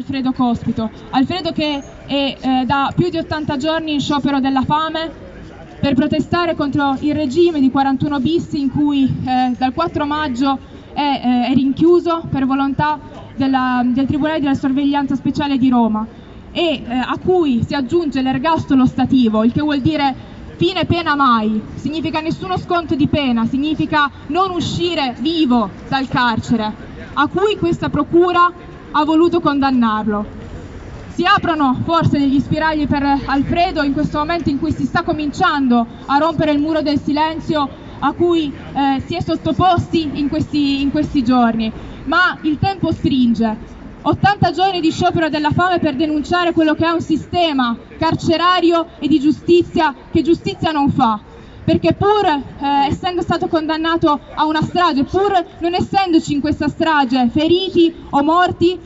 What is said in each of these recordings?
Alfredo Cospito. Alfredo che è eh, da più di 80 giorni in sciopero della fame per protestare contro il regime di 41 bis in cui eh, dal 4 maggio è, eh, è rinchiuso per volontà della, del Tribunale della Sorveglianza Speciale di Roma e eh, a cui si aggiunge l'ergastolo stativo, il che vuol dire fine pena mai, significa nessuno sconto di pena, significa non uscire vivo dal carcere, a cui questa procura ha voluto condannarlo. Si aprono forse degli spiragli per Alfredo in questo momento in cui si sta cominciando a rompere il muro del silenzio a cui eh, si è sottoposti in questi, in questi giorni, ma il tempo stringe 80 giorni di sciopero della fame per denunciare quello che è un sistema carcerario e di giustizia che giustizia non fa. Perché pur eh, essendo stato condannato a una strage, pur non essendoci in questa strage feriti o morti,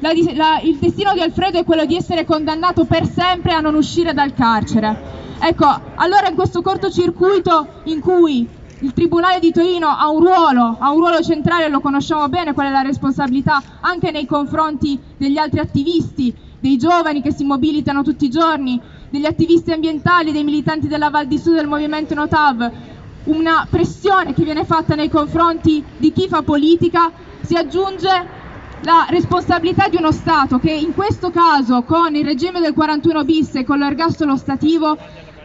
la, la, il destino di Alfredo è quello di essere condannato per sempre a non uscire dal carcere. Ecco, allora in questo cortocircuito in cui il Tribunale di Torino ha un ruolo, ha un ruolo centrale, lo conosciamo bene qual è la responsabilità anche nei confronti degli altri attivisti, dei giovani che si mobilitano tutti i giorni, degli attivisti ambientali, dei militanti della Val di Sud del movimento Notav, una pressione che viene fatta nei confronti di chi fa politica, si aggiunge la responsabilità di uno Stato che in questo caso con il regime del 41 bis e con l'ergastolo stativo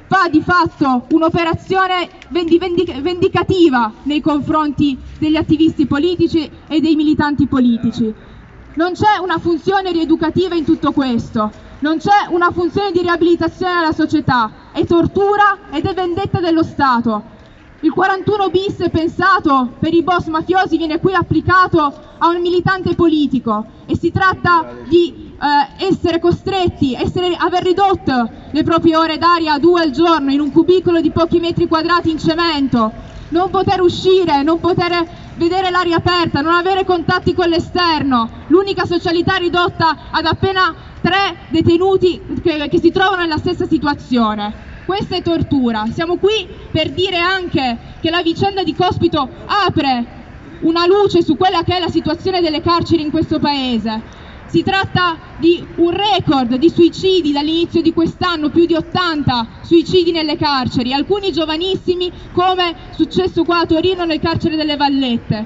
fa di fatto un'operazione vendicativa nei confronti degli attivisti politici e dei militanti politici. Non c'è una funzione rieducativa in tutto questo, non c'è una funzione di riabilitazione alla società, è tortura ed è vendetta dello Stato. Il 41 bis pensato per i boss mafiosi viene qui applicato a un militante politico. E si tratta di eh, essere costretti, essere, aver ridotto le proprie ore d'aria a due al giorno in un cubicolo di pochi metri quadrati in cemento, non poter uscire, non poter vedere l'aria aperta, non avere contatti con l'esterno, l'unica socialità ridotta ad appena tre detenuti che, che si trovano nella stessa situazione. Questa è tortura. Siamo qui per dire anche che la vicenda di Cospito apre una luce su quella che è la situazione delle carceri in questo paese si tratta di un record di suicidi dall'inizio di quest'anno, più di 80 suicidi nelle carceri, alcuni giovanissimi come è successo qua a Torino nel carcere delle Vallette.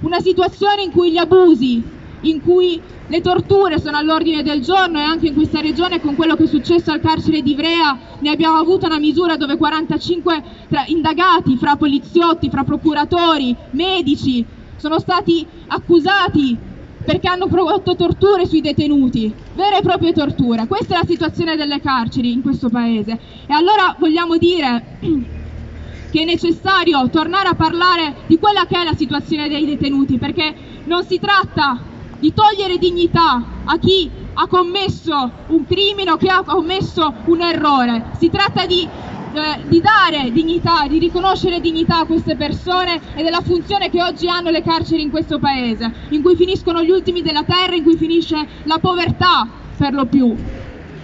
Una situazione in cui gli abusi, in cui le torture sono all'ordine del giorno e anche in questa regione con quello che è successo al carcere di Ivrea ne abbiamo avuto una misura dove 45 indagati fra poliziotti, fra procuratori, medici sono stati accusati perché hanno prodotto torture sui detenuti, vere e proprie torture. Questa è la situazione delle carceri in questo paese. E allora vogliamo dire che è necessario tornare a parlare di quella che è la situazione dei detenuti, perché non si tratta di togliere dignità a chi ha commesso un crimine o chi ha commesso un errore, si tratta di eh, di dare dignità, di riconoscere dignità a queste persone e della funzione che oggi hanno le carceri in questo paese, in cui finiscono gli ultimi della terra, in cui finisce la povertà per lo più.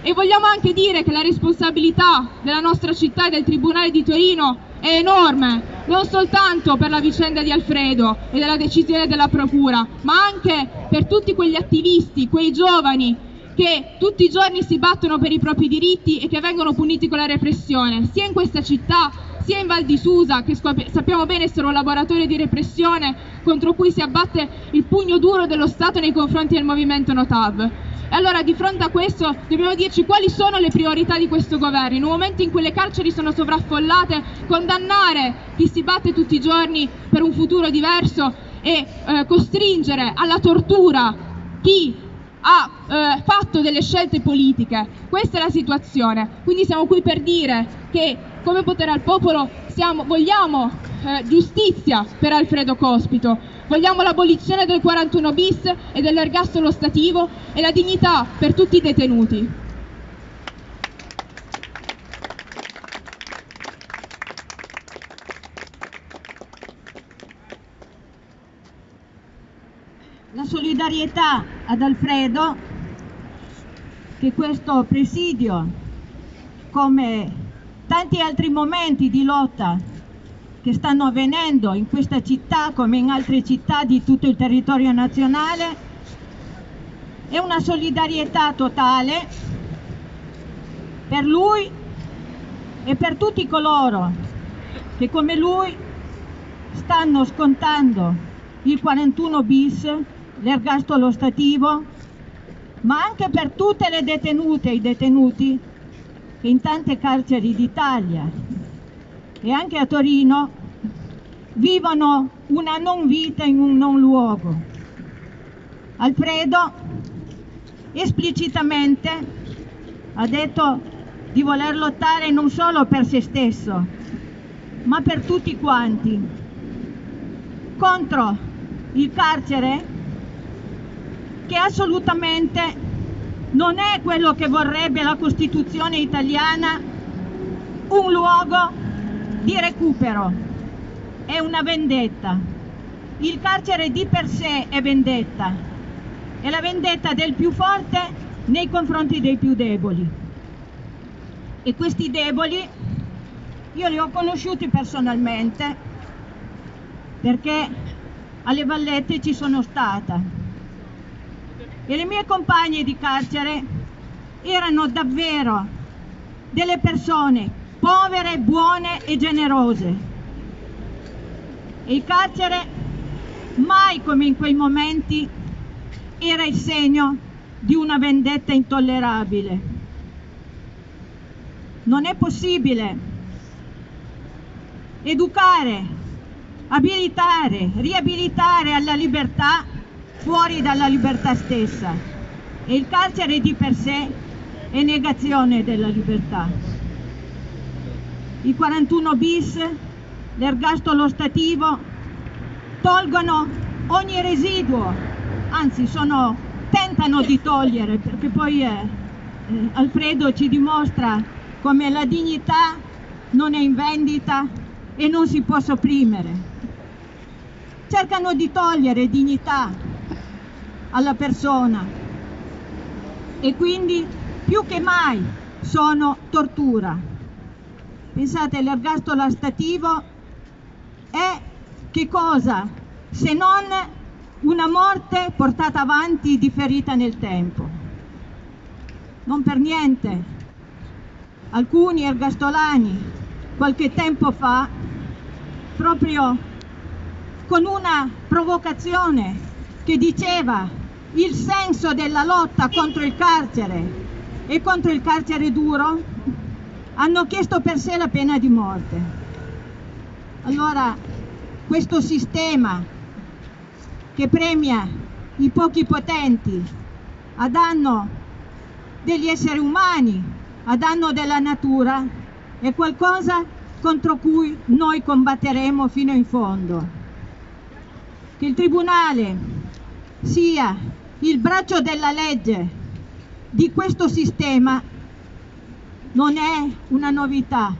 E vogliamo anche dire che la responsabilità della nostra città e del Tribunale di Torino è enorme, non soltanto per la vicenda di Alfredo e della decisione della Procura, ma anche per tutti quegli attivisti, quei giovani che tutti i giorni si battono per i propri diritti e che vengono puniti con la repressione, sia in questa città sia in Val di Susa, che sappiamo bene essere un laboratorio di repressione contro cui si abbatte il pugno duro dello Stato nei confronti del movimento Notav. E allora di fronte a questo dobbiamo dirci quali sono le priorità di questo governo. In un momento in cui le carceri sono sovraffollate, condannare chi si batte tutti i giorni per un futuro diverso e eh, costringere alla tortura chi ha eh, fatto delle scelte politiche. Questa è la situazione. Quindi siamo qui per dire che come potere al popolo siamo, vogliamo eh, giustizia per Alfredo Cospito, vogliamo l'abolizione del 41 bis e dell'ergastolo stativo e la dignità per tutti i detenuti. La solidarietà ad Alfredo che questo presidio, come tanti altri momenti di lotta che stanno avvenendo in questa città come in altre città di tutto il territorio nazionale, e una solidarietà totale per lui e per tutti coloro che come lui stanno scontando il 41 bis, l'ergastolo stativo, ma anche per tutte le detenute e i detenuti che in tante carceri d'Italia e anche a Torino vivono una non vita in un non luogo. Alfredo esplicitamente ha detto di voler lottare non solo per se stesso, ma per tutti quanti, contro il carcere che assolutamente non è quello che vorrebbe la Costituzione italiana, un luogo di recupero, è una vendetta. Il carcere di per sé è vendetta, è la vendetta del più forte nei confronti dei più deboli. E questi deboli io li ho conosciuti personalmente perché alle Vallette ci sono stata e le mie compagne di carcere erano davvero delle persone povere, buone e generose. E il carcere mai come in quei momenti era il segno di una vendetta intollerabile. Non è possibile educare, abilitare, riabilitare alla libertà fuori dalla libertà stessa e il carcere di per sé è negazione della libertà. I 41 bis, l'ergastolo stativo, tolgono ogni residuo, anzi sono, tentano di togliere perché poi eh, eh, Alfredo ci dimostra come la dignità non è in vendita e non si può sopprimere. Cercano di togliere dignità alla persona e quindi più che mai sono tortura. Pensate, l'ergastolo stativo è che cosa se non una morte portata avanti differita nel tempo. Non per niente alcuni ergastolani qualche tempo fa proprio con una provocazione che diceva il senso della lotta contro il carcere e contro il carcere duro, hanno chiesto per sé la pena di morte. Allora, questo sistema che premia i pochi potenti a danno degli esseri umani, a danno della natura, è qualcosa contro cui noi combatteremo fino in fondo. Che il Tribunale sia il braccio della legge di questo sistema non è una novità.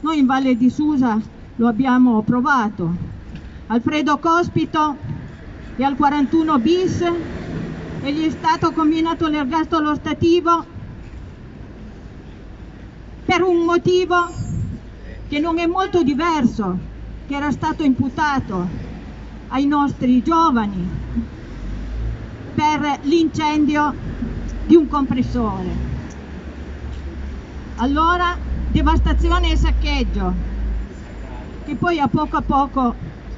Noi in Valle di Susa lo abbiamo provato. Alfredo Cospito è al 41 bis e gli è stato combinato l'ergastolo stativo per un motivo che non è molto diverso, che era stato imputato ai nostri giovani per l'incendio di un compressore. Allora, devastazione e saccheggio, che poi a poco a poco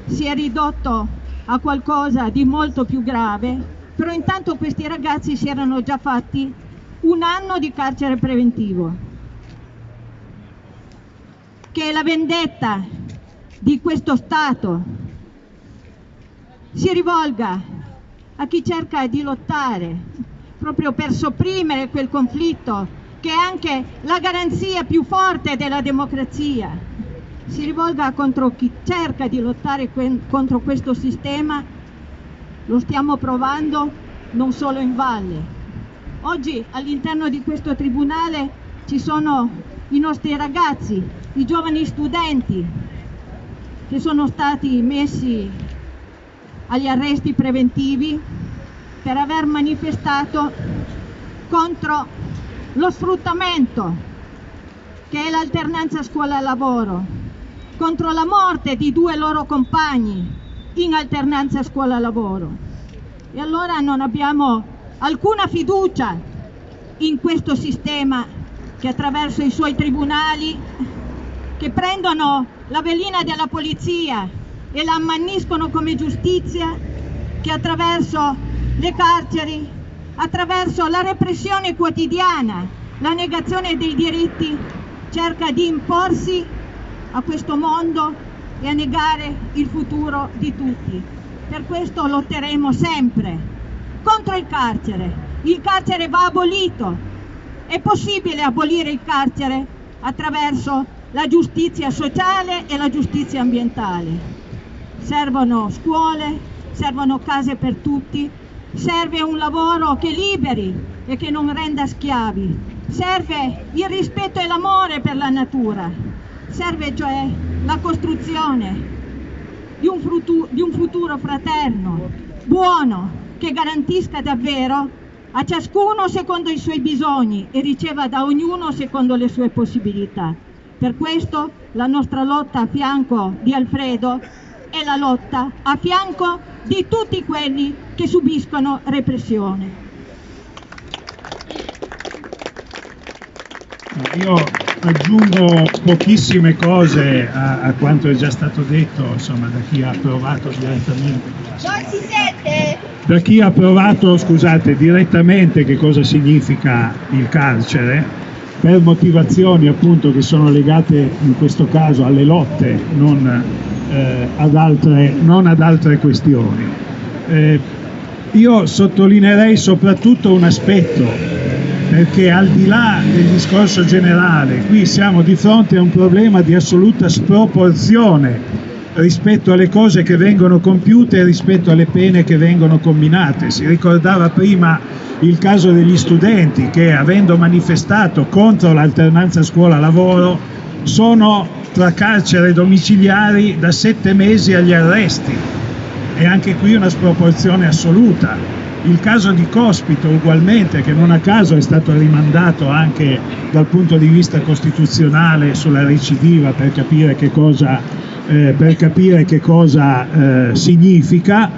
si è ridotto a qualcosa di molto più grave, però intanto questi ragazzi si erano già fatti un anno di carcere preventivo. Che la vendetta di questo Stato si rivolga a chi cerca di lottare proprio per sopprimere quel conflitto che è anche la garanzia più forte della democrazia. Si rivolga contro chi cerca di lottare contro questo sistema, lo stiamo provando non solo in valle. Oggi all'interno di questo tribunale ci sono i nostri ragazzi, i giovani studenti che sono stati messi agli arresti preventivi per aver manifestato contro lo sfruttamento che è l'alternanza scuola-lavoro, contro la morte di due loro compagni in alternanza scuola-lavoro. E allora non abbiamo alcuna fiducia in questo sistema che attraverso i suoi tribunali che prendono la velina della polizia e la ammanniscono come giustizia, che attraverso le carceri, attraverso la repressione quotidiana, la negazione dei diritti, cerca di imporsi a questo mondo e a negare il futuro di tutti. Per questo lotteremo sempre contro il carcere. Il carcere va abolito. È possibile abolire il carcere attraverso la giustizia sociale e la giustizia ambientale. Servono scuole, servono case per tutti, serve un lavoro che liberi e che non renda schiavi, serve il rispetto e l'amore per la natura, serve cioè la costruzione di un, futuro, di un futuro fraterno, buono, che garantisca davvero a ciascuno secondo i suoi bisogni e riceva da ognuno secondo le sue possibilità. Per questo la nostra lotta a fianco di Alfredo è la lotta a fianco di tutti quelli che subiscono repressione. Io aggiungo pochissime cose a, a, quanto è già stato detto insomma, da chi ha provato direttamente. Non si sente? Da chi ha provato, scusate, direttamente che cosa significa il carcere, per motivazioni appunto che sono legate in questo caso alle lotte, non, eh, ad, altre, non ad altre questioni. Eh, io sottolineerei soprattutto un aspetto perché al di là del discorso generale, qui siamo di fronte a un problema di assoluta sproporzione rispetto alle cose che vengono compiute e rispetto alle pene che vengono combinate. Si ricordava prima il caso degli studenti che avendo manifestato contro l'alternanza scuola-lavoro sono tra carcere domiciliari da sette mesi agli arresti. E anche qui una sproporzione assoluta. Il caso di Cospito ugualmente, che non a caso è stato rimandato anche dal punto di vista costituzionale sulla recidiva per capire che cosa, eh, capire che cosa eh, significa,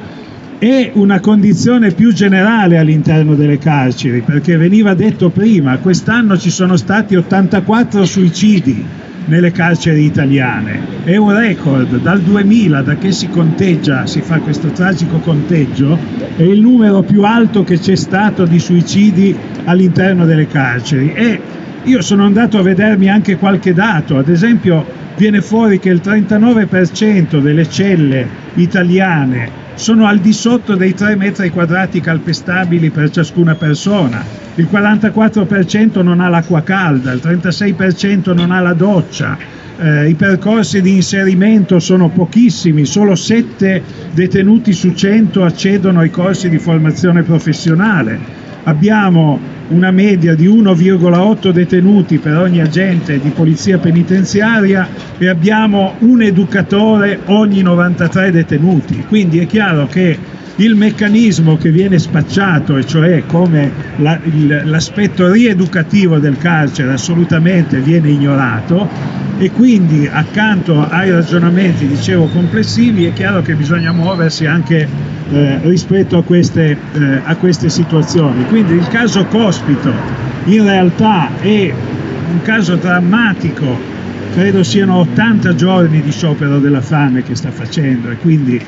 è una condizione più generale all'interno delle carceri, perché veniva detto prima, quest'anno ci sono stati 84 suicidi nelle carceri italiane. È un record, dal 2000, da che si conteggia, si fa questo tragico conteggio, è il numero più alto che c'è stato di suicidi all'interno delle carceri. E io sono andato a vedermi anche qualche dato, ad esempio viene fuori che il 39% delle celle italiane sono al di sotto dei 3 metri quadrati calpestabili per ciascuna persona, il 44% non ha l'acqua calda, il 36% non ha la doccia, eh, i percorsi di inserimento sono pochissimi, solo 7 detenuti su 100 accedono ai corsi di formazione professionale. Abbiamo una media di 1,8 detenuti per ogni agente di polizia penitenziaria e abbiamo un educatore ogni 93 detenuti. Quindi è chiaro che il meccanismo che viene spacciato, e cioè come l'aspetto rieducativo del carcere assolutamente viene ignorato e quindi accanto ai ragionamenti, dicevo, complessivi, è chiaro che bisogna muoversi anche eh, rispetto a queste, eh, a queste situazioni. Quindi il caso Cospito in realtà è un caso drammatico, credo siano 80 giorni di sciopero della fame che sta facendo e quindi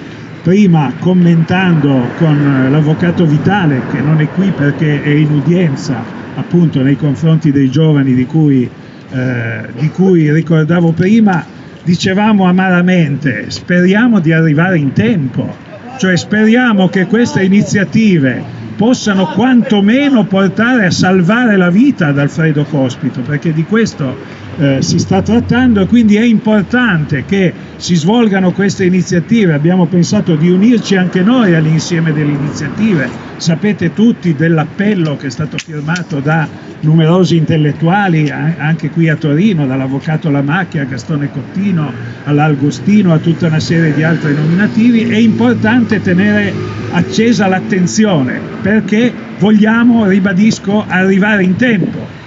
prima commentando con l'avvocato Vitale che non è qui perché è in udienza appunto nei confronti dei giovani di cui, eh, di cui ricordavo prima, dicevamo amaramente speriamo di arrivare in tempo, cioè speriamo che queste iniziative possano quantomeno portare a salvare la vita ad Alfredo Cospito, perché di questo eh, si sta trattando quindi è importante che si svolgano queste iniziative. Abbiamo pensato di unirci anche noi all'insieme delle iniziative. Sapete tutti dell'appello che è stato firmato da numerosi intellettuali anche qui a Torino, dall'avvocato Lamacchia a Gastone Cottino all'Algostino a tutta una serie di altri nominativi. È importante tenere accesa l'attenzione perché vogliamo, ribadisco, arrivare in tempo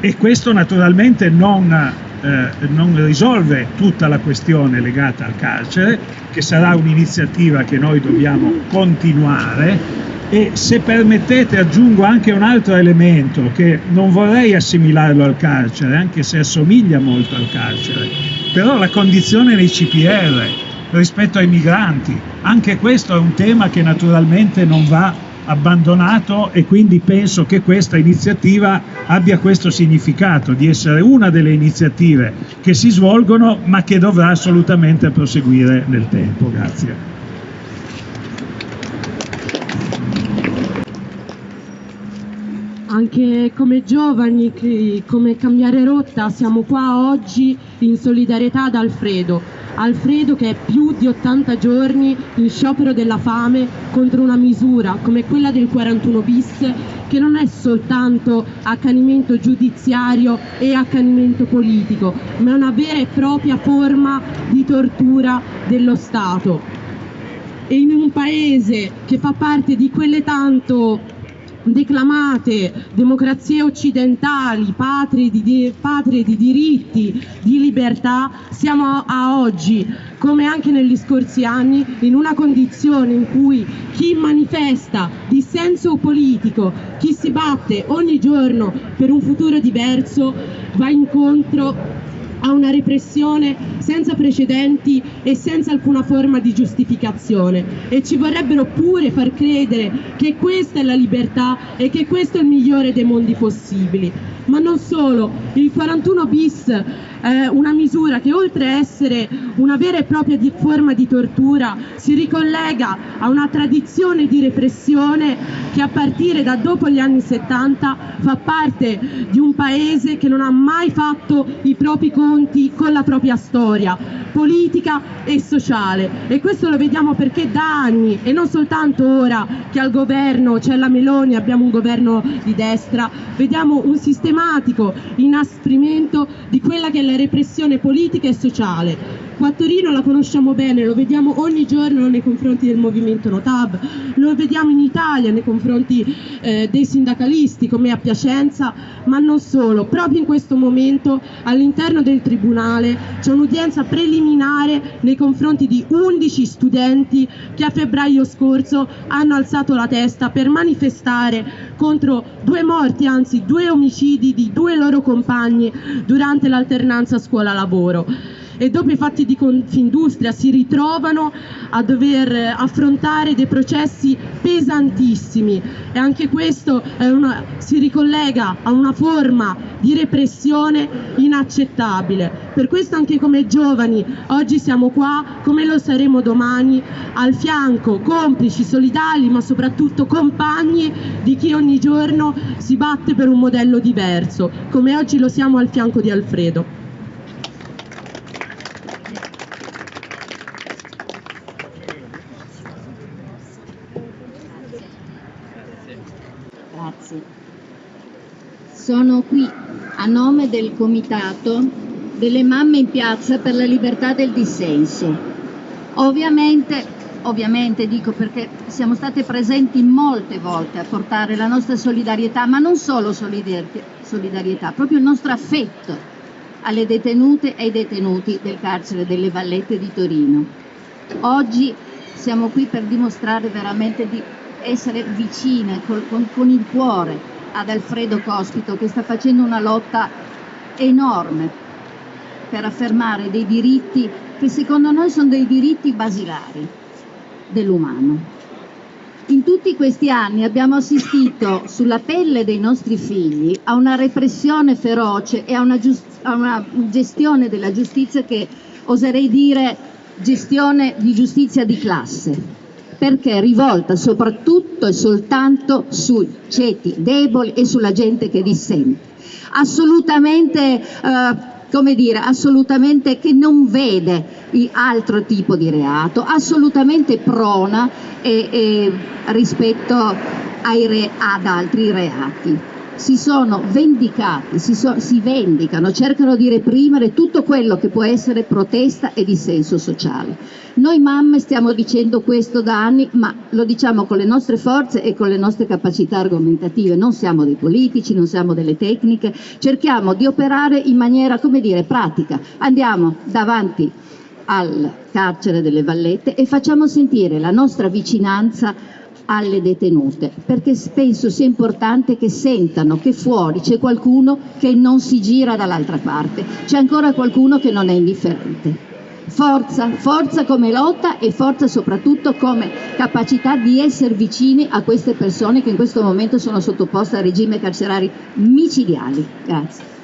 e questo naturalmente non eh, non risolve tutta la questione legata al carcere, che sarà un'iniziativa che noi dobbiamo continuare. E se permettete aggiungo anche un altro elemento che non vorrei assimilarlo al carcere, anche se assomiglia molto al carcere, però la condizione nei CPR rispetto ai migranti, anche questo è un tema che naturalmente non va abbandonato e quindi penso che questa iniziativa abbia questo significato di essere una delle iniziative che si svolgono ma che dovrà assolutamente proseguire nel tempo. Grazie. Anche come giovani, come cambiare rotta, siamo qua oggi in solidarietà ad Alfredo. Alfredo che è più di 80 giorni in sciopero della fame contro una misura come quella del 41 bis che non è soltanto accanimento giudiziario e accanimento politico, ma è una vera e propria forma di tortura dello Stato. E in un paese che fa parte di quelle tanto declamate democrazie occidentali, patrie di, patrie di, diritti, di libertà, siamo a oggi, come anche negli scorsi anni, in una condizione in cui chi manifesta dissenso politico, chi si batte ogni giorno per un futuro diverso, va incontro a una repressione senza precedenti e senza alcuna forma di giustificazione e ci vorrebbero pure far credere che questa è la libertà e che questo è il migliore dei mondi possibili. Ma non solo, il 41 bis è una misura che oltre a essere una vera e propria di forma di tortura si ricollega a una tradizione di repressione che a partire da dopo gli anni 70 fa parte di un paese che non ha mai fatto i propri conti con la propria storia politica e sociale. E questo lo vediamo perché da anni e non soltanto ora che al governo c'è la Meloni, abbiamo un governo di destra, vediamo un sistematico inasprimento di quella che è la repressione politica e sociale Qua a Torino la conosciamo bene, lo vediamo ogni giorno nei confronti del movimento Notab, lo vediamo in Italia nei confronti eh, dei sindacalisti come a Piacenza, ma non solo. Proprio in questo momento all'interno del Tribunale c'è un'udienza preliminare nei confronti di 11 studenti che a febbraio scorso hanno alzato la testa per manifestare contro due morti, anzi due omicidi di due loro compagni durante l'alternanza scuola-lavoro e dopo i fatti di Confindustria si ritrovano a dover affrontare dei processi pesantissimi e anche questo una, si ricollega a una forma di repressione inaccettabile. Per questo anche come giovani oggi siamo qua, come lo saremo domani, al fianco, complici, solidali, ma soprattutto compagni di chi ogni giorno si batte per un modello diverso, come oggi lo siamo al fianco di Alfredo. Sono qui a nome del Comitato delle Mamme in Piazza per la Libertà del Dissenso. Ovviamente, ovviamente dico perché siamo state presenti molte volte a portare la nostra solidarietà, ma non solo solidarietà, proprio il nostro affetto alle detenute e ai detenuti del carcere delle Vallette di Torino. Oggi siamo qui per dimostrare veramente di essere vicine con, con, con il cuore ad Alfredo Cospito che sta facendo una lotta enorme per affermare dei diritti che secondo noi sono dei diritti basilari dell'umano. In tutti questi anni abbiamo assistito sulla pelle dei nostri figli a una repressione feroce e a una, a una gestione della giustizia che oserei dire gestione di giustizia di classe perché è rivolta soprattutto e soltanto sui ceti deboli e sulla gente che dissente. Assolutamente, eh, come dire, assolutamente che non vede altro tipo di reato, assolutamente prona e, e rispetto re, ad altri reati. Si sono vendicati, si, so, si, vendicano, cercano di reprimere tutto quello che può essere protesta e dissenso sociale. Noi mamme stiamo dicendo questo da anni, ma lo diciamo con le nostre forze e con le nostre capacità argomentative, non siamo dei politici, non siamo delle tecniche, cerchiamo di operare in maniera, come dire, pratica. Andiamo davanti al carcere delle Vallette e facciamo sentire la nostra vicinanza alle detenute, perché penso sia importante che sentano che fuori c'è qualcuno che non si gira dall'altra parte, c'è ancora qualcuno che non è indifferente. Forza, forza come lotta e forza soprattutto come capacità di essere vicini a queste persone che in questo momento sono sottoposte a regime carcerari micidiali. Grazie.